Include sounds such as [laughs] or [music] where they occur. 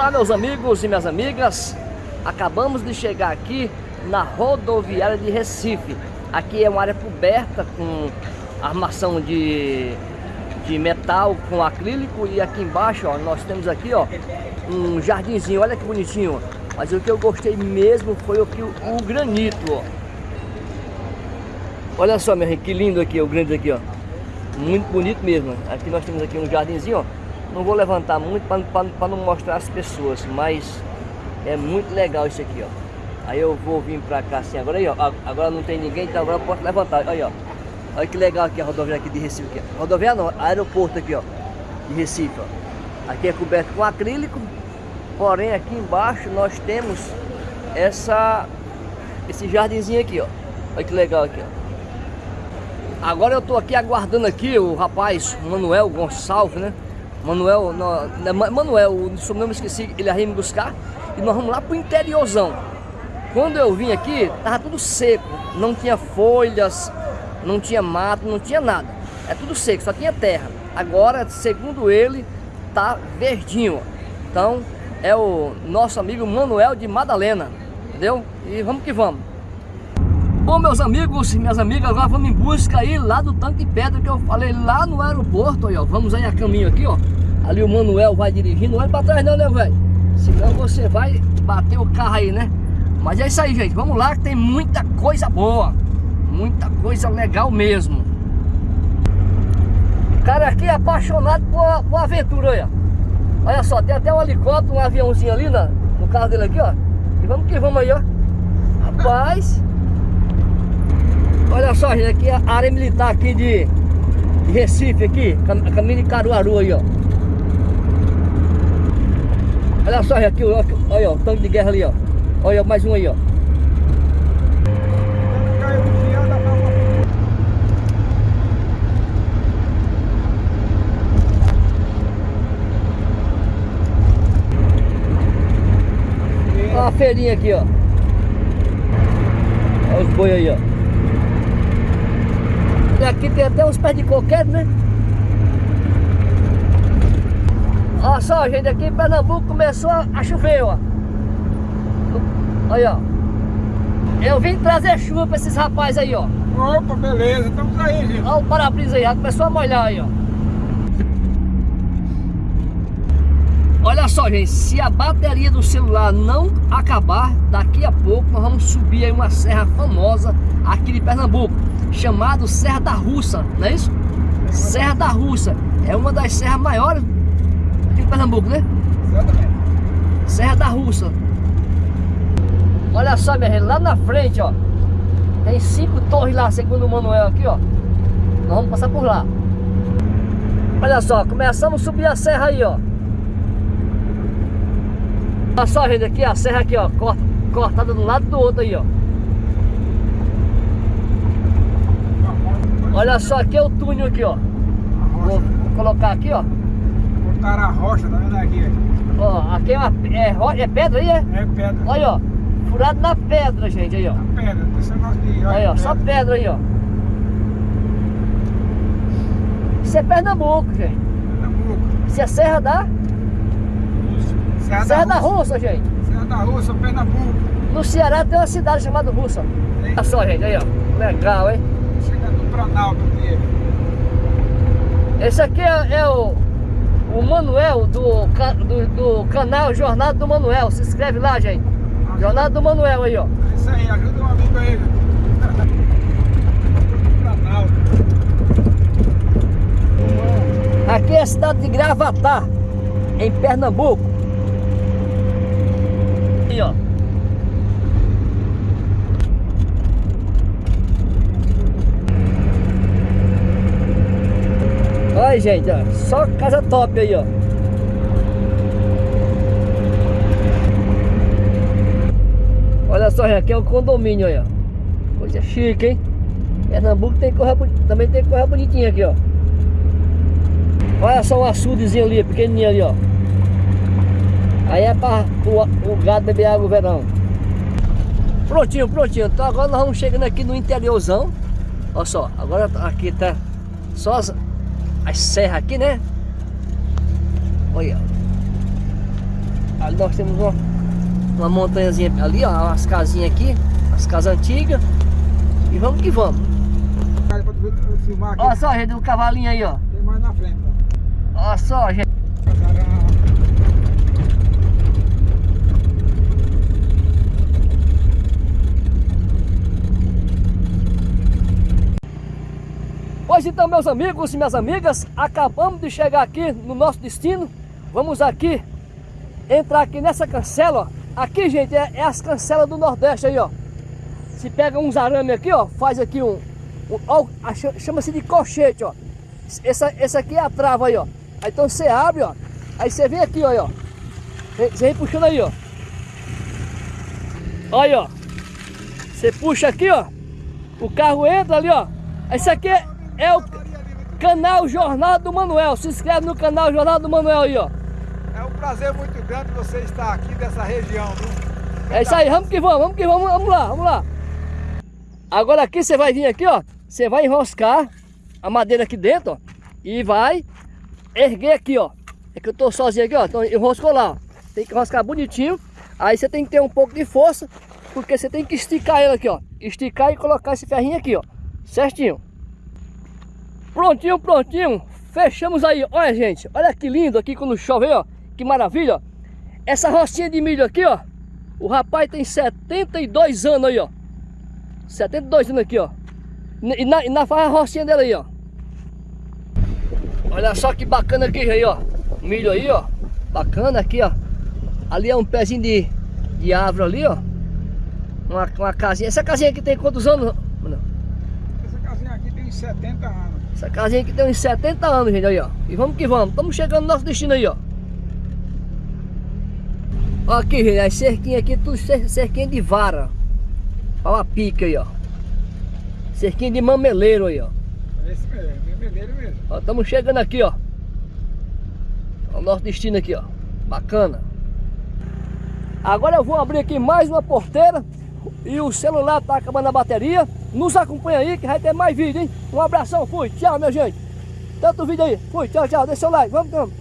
Olá meus amigos e minhas amigas, acabamos de chegar aqui na rodoviária de Recife. Aqui é uma área coberta com armação de, de metal com acrílico e aqui embaixo ó, nós temos aqui ó, um jardinzinho, olha que bonitinho. Mas o que eu gostei mesmo foi o, que, o granito. Ó. Olha só, meu que lindo aqui o granito aqui, ó. Muito bonito mesmo. Aqui nós temos aqui um jardinzinho, ó. Não vou levantar muito para não mostrar as pessoas, mas é muito legal isso aqui, ó. Aí eu vou vir pra cá assim, agora aí, ó. Agora não tem ninguém, então agora eu posso levantar. Aí, ó. Olha que legal aqui a rodoviária aqui de Recife. Aqui, ó. Rodoviária não, aeroporto aqui, ó. De Recife, ó. Aqui é coberto com acrílico. Porém, aqui embaixo nós temos essa, esse jardinzinho aqui, ó. Olha que legal aqui, ó. Agora eu tô aqui aguardando aqui o rapaz Manuel Gonçalves, né? Manuel, né, Manuel, o sobrenome esqueci, ele ia me buscar e nós vamos lá pro interiorzão. Quando eu vim aqui, tava tudo seco, não tinha folhas, não tinha mato, não tinha nada. É tudo seco, só tinha terra. Agora, segundo ele, tá verdinho. Então, é o nosso amigo Manuel de Madalena, entendeu? E vamos que vamos. Bom, meus amigos e minhas amigas, agora vamos em busca aí lá do tanque de pedra que eu falei lá no aeroporto, aí, ó. Vamos aí a caminho aqui, ó. Ali o Manuel vai dirigindo, não olha pra trás não, né, velho? Senão você vai bater o carro aí, né? Mas é isso aí, gente. Vamos lá que tem muita coisa boa. Muita coisa legal mesmo. Cara aqui é apaixonado por, por aventura, olha. Olha só, tem até um helicóptero, um aviãozinho ali na, no carro dele aqui, ó. E vamos que vamos aí, ó. Rapaz... Olha aqui a área militar aqui de, Recife aqui, caminho de Caruaru aí, ó. Olha só, aqui, olha, ó, o tanque de guerra ali, ó. Olha, mais um aí, ó. Olha a feirinha aqui, ó. Olha os boi aí, ó. E aqui tem até uns pés de coqueiro, né? Olha só, gente, aqui em Pernambuco começou a chover, ó. Aí, ó. Eu vim trazer chuva pra esses rapazes aí, ó. Opa, beleza, estamos aí, gente. Olha o para-brisa aí, já começou a molhar aí, ó. Olha só, gente, se a bateria do celular não acabar, daqui a pouco nós vamos subir aí uma serra famosa aqui de Pernambuco chamado Serra da Russa, não é isso? Serra da Russa. É uma das serras maiores aqui de Pernambuco, né? Exatamente. Serra da Russa. Olha só, minha gente, lá na frente, ó. Tem cinco torres lá, segundo o Manuel aqui, ó. Nós vamos passar por lá. Olha só, começamos a subir a serra aí, ó. Olha só, gente, aqui, a serra aqui, ó. Cortada de um lado do outro aí, ó. Olha só, aqui é o túnel aqui, ó. Vou, colocar aqui, ó. Botaram a rocha, tá vendo aqui? Ó, aqui é, uma, é, é pedra aí, é? É pedra. Olha, ó. Furado na pedra, gente, aí, ó. Na pedra, esse negócio de... Olha, ó, só pedra aí, ó. Isso é Pernambuco, gente. Pernambuco. Isso é Serra da... Serra, Serra da, da Russa, gente. Serra da Russa, Pernambuco. No Ceará tem uma cidade chamada Russa. Olha só, gente, aí, ó. Legal, hein? Planalto aqui. Esse aqui é, é o, o Manuel do, do, do, canal Jornada do Manuel. Se inscreve lá, gente. Jornada do Manuel aí, ó. É isso aí, ajuda um amigo aí. [laughs] Planalto. Aqui é a cidade de Gravatar, em Pernambuco. Aí, ó. Olha, gente, ó, só casa top aí, ó. Olha só, aqui é o condomínio aí, ó. Coisa chique, hein? Pernambuco tem também tem corra bonitinha aqui, ó. Olha só o açudezinho ali, pequenininho ali, ó. Aí é para o, gado beber água no verão. Prontinho, prontinho. Então agora nós vamos chegando aqui no interiorzão. Olha só, agora aqui tá só as, as serras aqui, né? Olha. Ali nós temos uma, uma montanhazinha ali, ó, umas casinhas aqui, as casas antigas. E vamos que vamos. Olha só, gente, o cavalinho aí, ó. Tem mais na frente, ó. Olha só, gente. Pois então, meus amigos e minhas amigas, acabamos de chegar aqui no nosso destino. Vamos aqui entrar aqui nessa cancela, ó. Aqui, gente, é, é as cancelas do Nordeste aí, ó. Se pega uns arame aqui, ó, faz aqui um, um chama-se de colchete, ó. Essa, essa aqui é a trava aí, ó. Aí então você abre, ó. Aí você vem aqui, ó, ó. Você vem puxando aí, ó. Olha ó. Você puxa aqui, ó. O carro entra ali, ó. Esse aqui é, é o canal Jornal do Manuel. Se inscreve no canal Jornal do Manuel aí, ó. É um prazer muito grande você estar aqui dessa região, viu? É isso aí, vamos que vamos, vamos que vamos, vamos lá, vamos lá. Agora aqui você vai vir aqui, ó. Você vai enroscar a madeira aqui dentro, ó. E vai erguer aqui, ó. É que eu tô sozinho aqui, ó. Então enroscou lá, ó. Tem que enroscar bonitinho. Aí você tem que ter um pouco de força, porque você tem que esticar ele aqui, ó. Esticar e colocar esse ferrinho aqui, ó. Certinho. Prontinho, prontinho. Fechamos aí. Olha, gente. Olha que lindo aqui quando chove, ó. Que maravilha, ó. Essa rocinha de milho aqui, ó. O rapaz tem 72 anos aí, ó. 72 anos aqui, ó. E na, na faz a rocinha dele aí, ó. Olha só que bacana aqui aí, ó. Milho aí, ó. Bacana aqui, ó. Ali é um pezinho de, de árvore ali, ó. Uma, uma casinha. Essa casinha aqui tem quantos anos? Essa casinha aqui tem 70 anos. Essa casinha aqui tem uns 70 anos, gente, aí, ó. E vamos que vamos. Estamos chegando no nosso destino aí, ó. Ó aqui, gente, as cerquinhas aqui, tudo cer- cerquinha de vara. Olha uma pica aí, ó. Cerquinha de mameleiro aí, ó. É esse mesmo, é vermelho mesmo. Ó, estamos chegando aqui. Ó, O nosso destino aqui, ó. Bacana. Agora eu vou abrir aqui mais uma porteira e o celular tá acabando a bateria. Nos acompanha aí que vai ter mais vídeo, hein? Um abração, fui. Tchau, minha gente. Tanto vídeo aí. Fui, tchau, tchau. Deixa o like. Vamos, vamos.